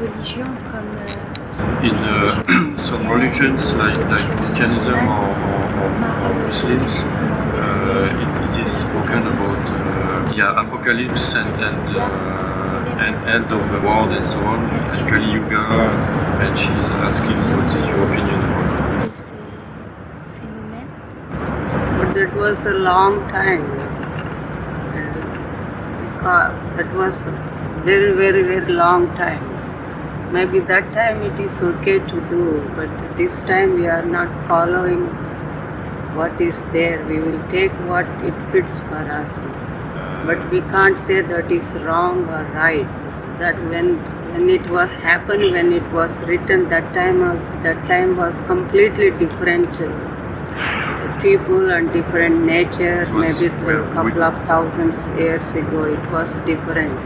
religions comme euh, In uh, some religions, like, like Christianism or, or, or, or Muslims, uh, it, it is spoken about uh, the apocalypse and and, uh, and end of the world and so on. Kali Yuga, and she's asking what is your opinion about de ces. But that was a long time. That is- because That was very, very, very long time. Maybe that time it is okay to do, but this time we are not following what is there. We will take what it fits for us. But we can't say that is wrong or right. That when when it was happened, when it was written, that time that time was completely different. people and different nature. Maybe a couple of thousands years ago, it was different.